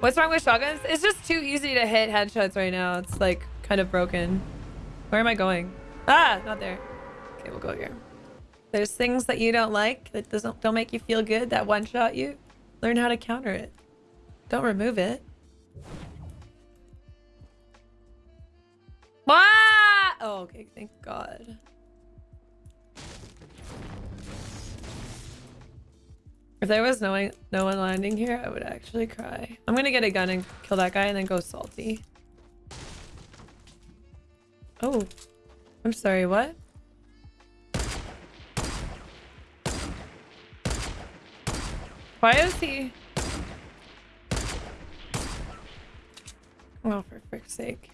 What's wrong with shotguns? It's just too easy to hit headshots right now. It's like kind of broken. Where am I going? Ah, not there. Okay, we'll go here. There's things that you don't like that doesn't don't make you feel good that one shot you. Learn how to counter it. Don't remove it. Ah! Oh, okay. Thank God. If there was no one, no one landing here, I would actually cry. I'm gonna get a gun and kill that guy and then go salty. Oh. I'm sorry, what? Why is he... Oh, for frick's sake.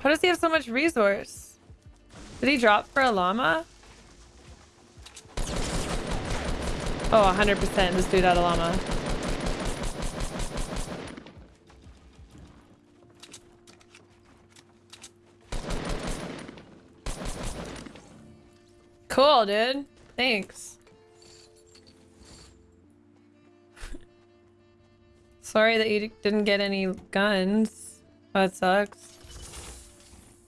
How does he have so much resource? Did he drop for a llama? Oh, 100% this dude had a llama. Cool, dude. Thanks. Sorry that you didn't get any guns. That sucks.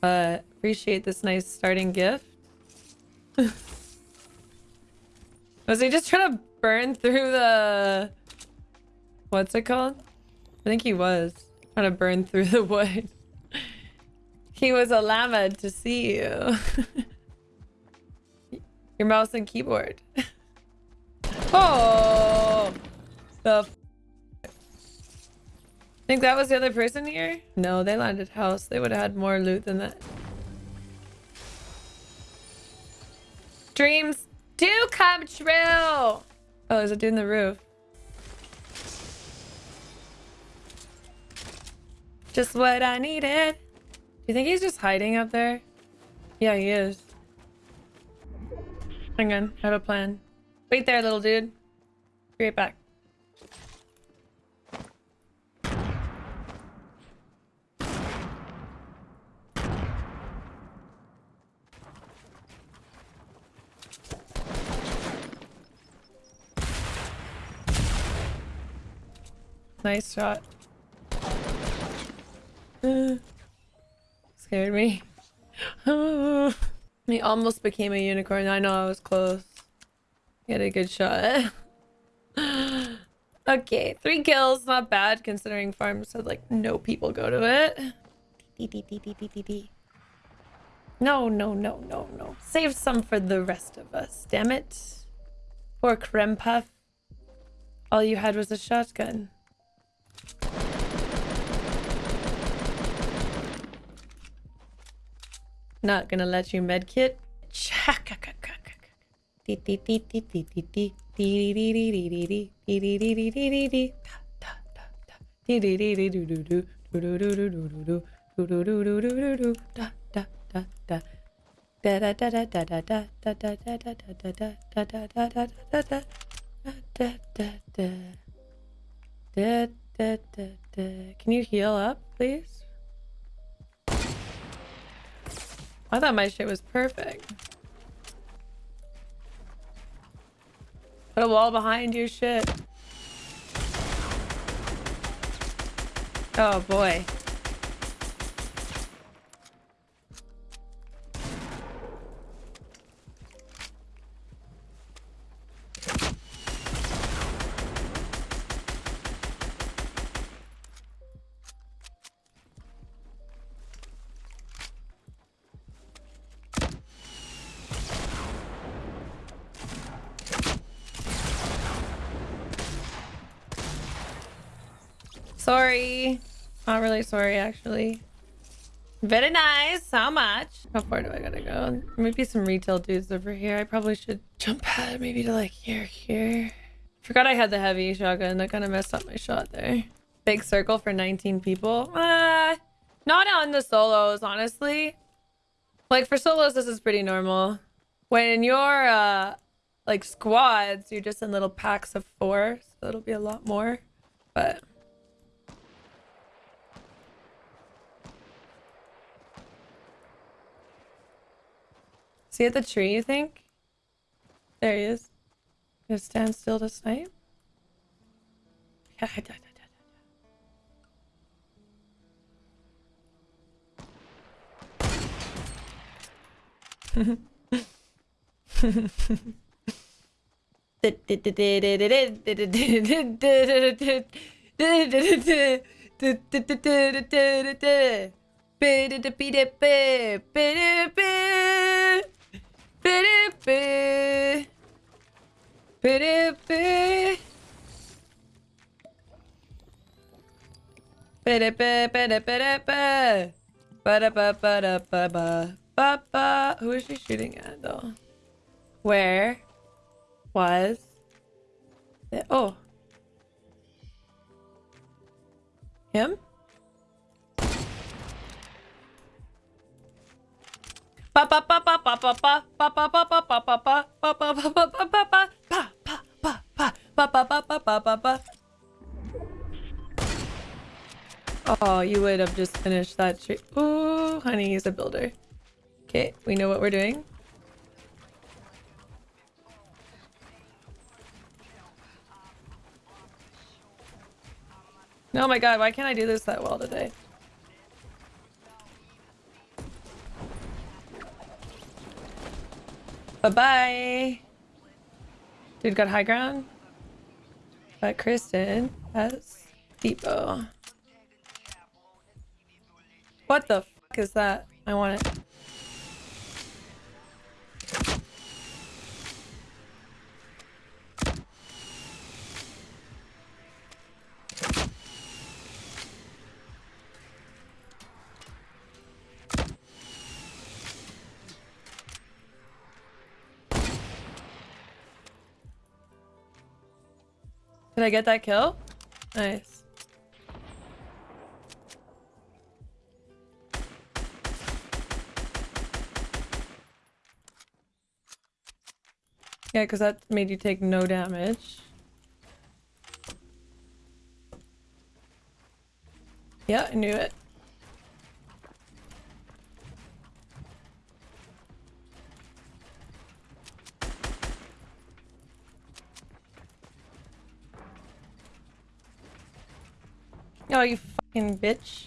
Uh, appreciate this nice starting gift. Was he just trying to burn through the... What's it called? I think he was. Trying to burn through the wood. he was a llama to see you. Your mouse and keyboard. oh! The Think that was the other person here? No, they landed house. They would have had more loot than that. Dreams do come true! Oh, there's a dude in the roof. Just what I needed. Do you think he's just hiding up there? Yeah, he is. Hang on, I have a plan. Wait there, little dude. Be right back. Nice shot. Uh, scared me. he almost became a unicorn. I know I was close. Had a good shot. okay, three kills. Not bad considering farms had like no people go to it. No, no, no, no, no. Save some for the rest of us. Damn it. Poor Creme Puff. All you had was a shotgun. Not gonna let you medkit. Can you heal up, please? I thought my shit was perfect. Put a wall behind your shit. Oh boy. Sorry. Not really sorry, actually. Very nice. How much? How far do I gotta go? Maybe some retail dudes over here. I probably should jump pad maybe to like here, here. Forgot I had the heavy shotgun. That kind of messed up my shot there. Big circle for 19 people. Uh, not on the solos, honestly. Like for solos, this is pretty normal. When you're uh, like squads, you're just in little packs of four. So it'll be a lot more. But See at the tree, you think? There he is. Just stand still to snipe. Who is she shooting at though? Where was it? Oh. Him? Oh, you would have just finished that tree. Ooh, honey, he's a builder. Okay, we know what we're doing. Oh my god, why can't I do this that well today? Bye-bye. Dude got high ground. But Kristen has depot. What the fuck is that? I want it. Did I get that kill? Nice. Yeah, because that made you take no damage. Yeah, I knew it. Oh, you fucking bitch.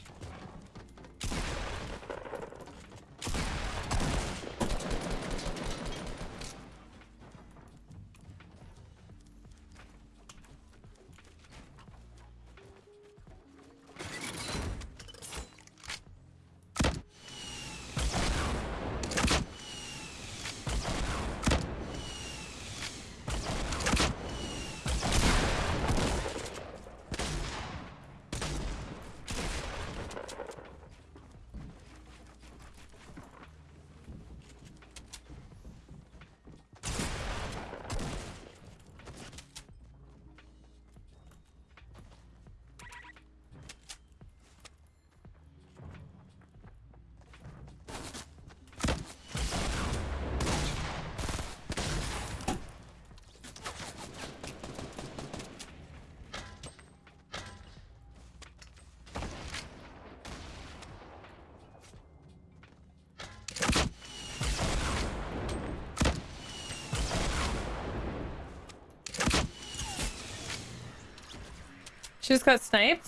She just got sniped?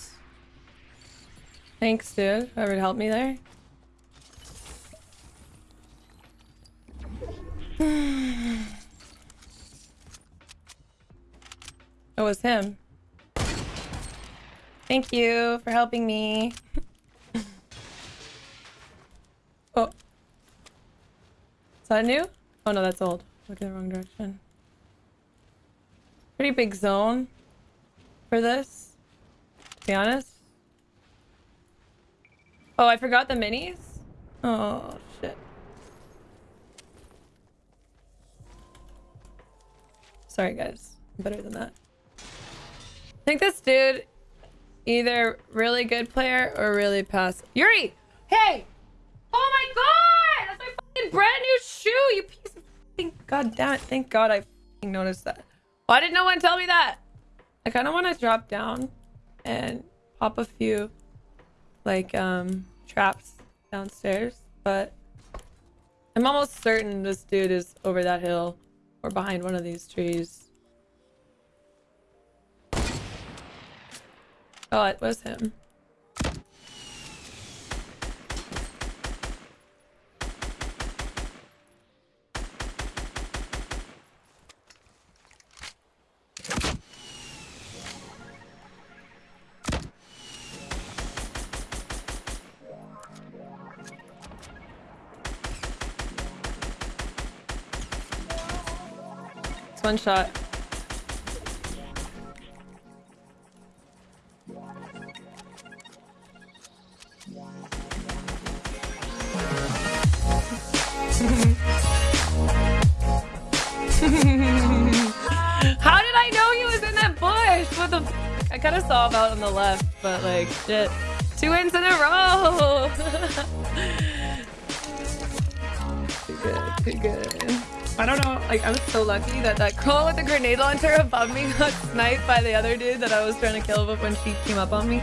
Thanks, dude. Whoever helped me there. it was him. Thank you for helping me. oh. Is that new? Oh no, that's old. Look in the wrong direction. Pretty big zone for this be honest. Oh, I forgot the minis? Oh, shit. Sorry, guys. I'm better than that. I think this dude either really good player or really pass. Yuri! Hey! Oh my god! That's my fucking brand new shoe, you piece of fucking... God damn it. Thank god I noticed that. Why did no one tell me that? I kind of want to drop down and pop a few like um traps downstairs, but I'm almost certain this dude is over that hill Or behind one of these trees. Oh, it was him. One shot. How did I know he was in that bush? What the f I kind of saw him out on the left, but like, shit. Two wins in a row! too good, too good. I don't know. Like, I was so lucky that that girl with the grenade launcher above me got sniped by the other dude that I was trying to kill when she came up on me.